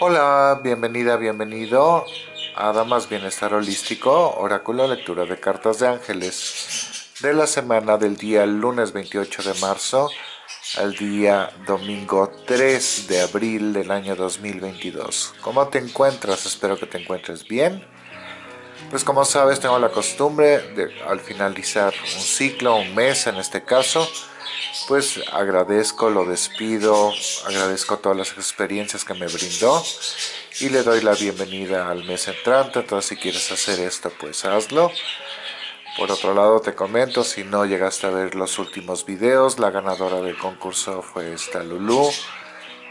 Hola, bienvenida, bienvenido a Damas Bienestar Holístico, Oráculo Lectura de Cartas de Ángeles de la semana del día lunes 28 de marzo al día domingo 3 de abril del año 2022. ¿Cómo te encuentras? Espero que te encuentres bien. Pues como sabes, tengo la costumbre de al finalizar un ciclo, un mes en este caso, pues agradezco, lo despido, agradezco todas las experiencias que me brindó y le doy la bienvenida al mes entrante, entonces si quieres hacer esto pues hazlo. Por otro lado te comento, si no llegaste a ver los últimos videos, la ganadora del concurso fue esta Lulu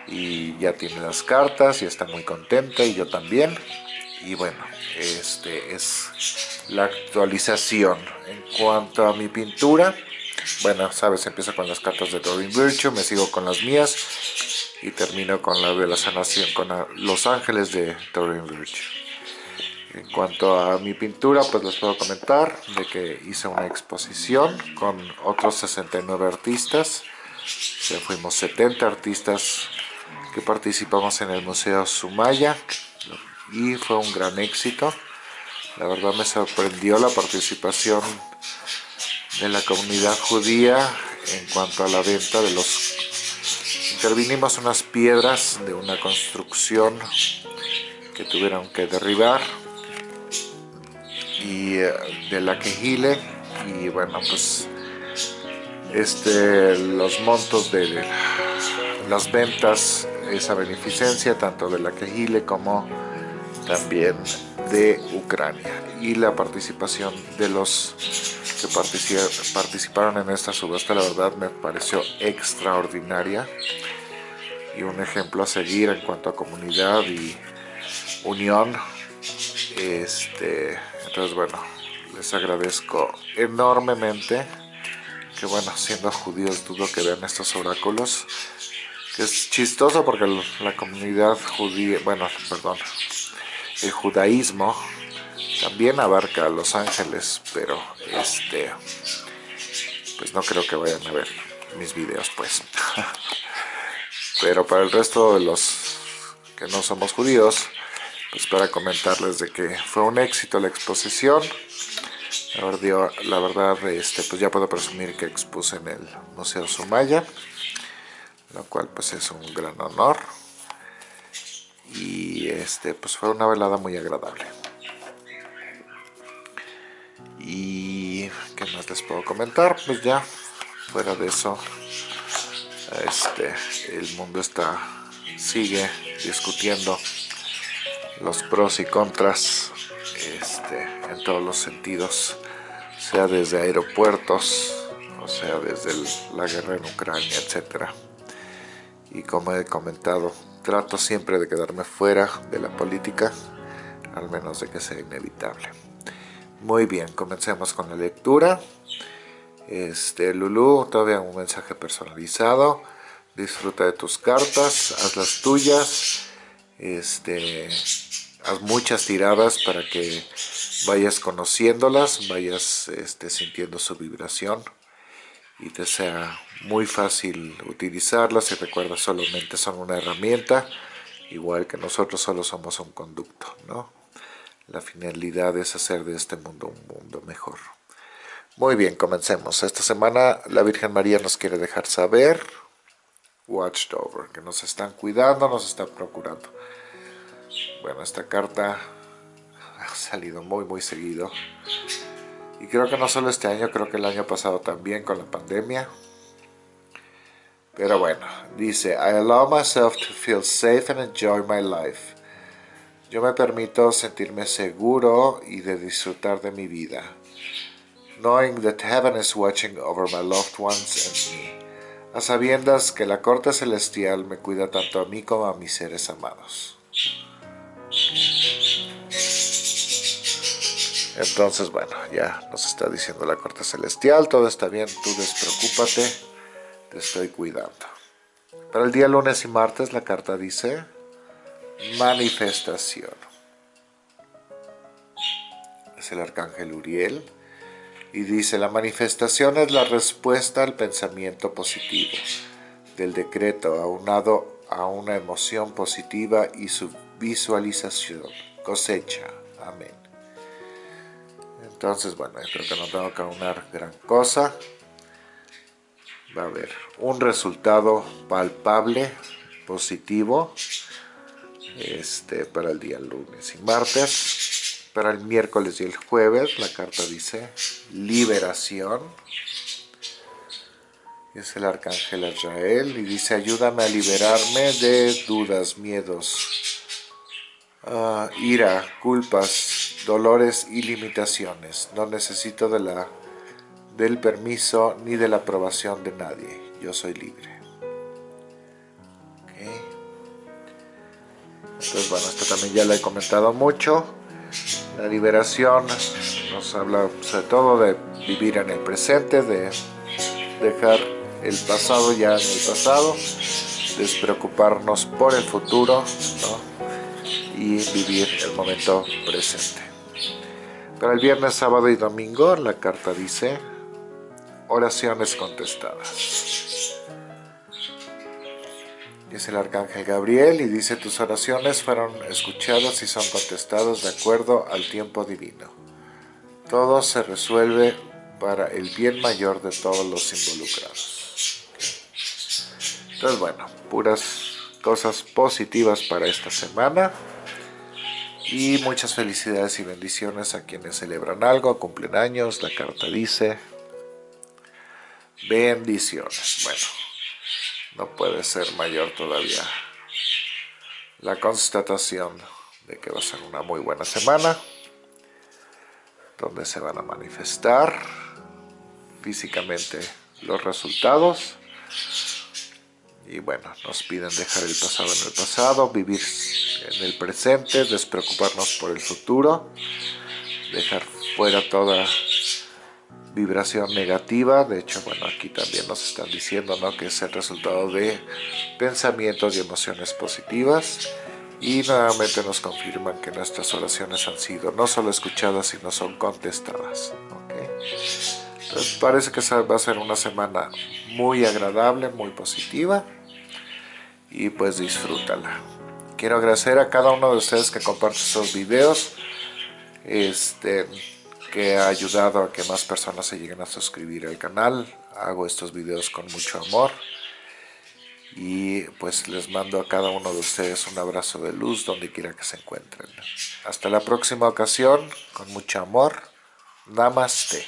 y ya tiene las cartas y está muy contenta y yo también. Y bueno, este es la actualización. En cuanto a mi pintura, bueno, sabes, empiezo con las cartas de Doreen Virtue, me sigo con las mías y termino con la de la sanación, con los ángeles de Doreen Virtue. En cuanto a mi pintura, pues les puedo comentar de que hice una exposición con otros 69 artistas. Ya fuimos 70 artistas que participamos en el Museo Sumaya y fue un gran éxito. La verdad me sorprendió la participación de la comunidad judía en cuanto a la venta de los... Intervinimos unas piedras de una construcción que tuvieron que derribar y eh, de la quejile y bueno pues este los montos de las ventas esa beneficencia tanto de la quejile como también de Ucrania y la participación de los que participaron en esta subasta la verdad me pareció extraordinaria y un ejemplo a seguir en cuanto a comunidad y unión. Este entonces bueno les agradezco enormemente que bueno siendo judíos dudo que vean estos oráculos que es chistoso porque la comunidad judía bueno perdón el judaísmo también abarca a los ángeles, pero este, pues no creo que vayan a ver mis videos, pues. pero para el resto de los que no somos judíos, pues para comentarles de que fue un éxito la exposición. La verdad, este, pues ya puedo presumir que expuse en el Museo Sumaya, lo cual pues es un gran honor y este pues fue una velada muy agradable. Y qué más les puedo comentar pues ya fuera de eso este el mundo está sigue discutiendo los pros y contras este en todos los sentidos sea desde aeropuertos o sea desde la guerra en Ucrania etcétera. Y como he comentado trato siempre de quedarme fuera de la política, al menos de que sea inevitable. Muy bien, comencemos con la lectura. Este, Lulu, todavía un mensaje personalizado. Disfruta de tus cartas, haz las tuyas. Este, haz muchas tiradas para que vayas conociéndolas, vayas este, sintiendo su vibración y te sea muy fácil utilizarlas. Y recuerda solamente son una herramienta igual que nosotros solo somos un conducto ¿no? la finalidad es hacer de este mundo un mundo mejor. Muy bien, comencemos. Esta semana la Virgen María nos quiere dejar saber watched over, que nos están cuidando, nos están procurando. Bueno, esta carta ha salido muy muy seguido y creo que no solo este año, creo que el año pasado también con la pandemia. Pero bueno, dice, I allow myself to feel safe and enjoy my life. Yo me permito sentirme seguro y de disfrutar de mi vida. Knowing that heaven is watching over my loved ones and me. A sabiendas que la corte celestial me cuida tanto a mí como a mis seres amados. Entonces, bueno, ya nos está diciendo la corte celestial, todo está bien, tú despreocúpate, te estoy cuidando. Para el día lunes y martes la carta dice manifestación. Es el arcángel Uriel y dice la manifestación es la respuesta al pensamiento positivo del decreto aunado a una emoción positiva y su visualización, cosecha. Amén. Entonces, bueno, yo creo que no tengo que aunar gran cosa. Va a haber un resultado palpable, positivo, este, para el día lunes y martes. Para el miércoles y el jueves, la carta dice liberación. Es el arcángel Israel y dice ayúdame a liberarme de dudas, miedos, ah, ira, culpas, dolores y limitaciones. No necesito de la, del permiso ni de la aprobación de nadie. Yo soy libre. Entonces, bueno, esto también ya lo he comentado mucho. La liberación nos habla sobre todo de vivir en el presente, de dejar el pasado ya en el pasado, despreocuparnos por el futuro y vivir el momento presente. Para el viernes, sábado y domingo la carta dice oraciones contestadas es el arcángel Gabriel y dice tus oraciones fueron escuchadas y son contestadas de acuerdo al tiempo divino. Todo se resuelve para el bien mayor de todos los involucrados. Entonces bueno, puras cosas positivas para esta semana y muchas felicidades y bendiciones a quienes celebran algo, cumplen años, la carta dice bendiciones. Bueno, no puede ser mayor todavía la constatación de que va a ser una muy buena semana donde se van a manifestar físicamente los resultados y bueno, nos piden dejar el pasado en el pasado, vivir en el presente, despreocuparnos por el futuro, dejar fuera toda vibración negativa, de hecho, bueno, aquí también nos están diciendo ¿no? que es el resultado de pensamientos y emociones positivas y nuevamente nos confirman que nuestras oraciones han sido no solo escuchadas, sino son contestadas. Entonces parece que va a ser una semana muy agradable, muy positiva y pues disfrútala. Quiero agradecer a cada uno de ustedes que comparte estos videos. Este, que ha ayudado a que más personas se lleguen a suscribir al canal. Hago estos videos con mucho amor. Y pues les mando a cada uno de ustedes un abrazo de luz donde quiera que se encuentren. Hasta la próxima ocasión, con mucho amor. Namaste.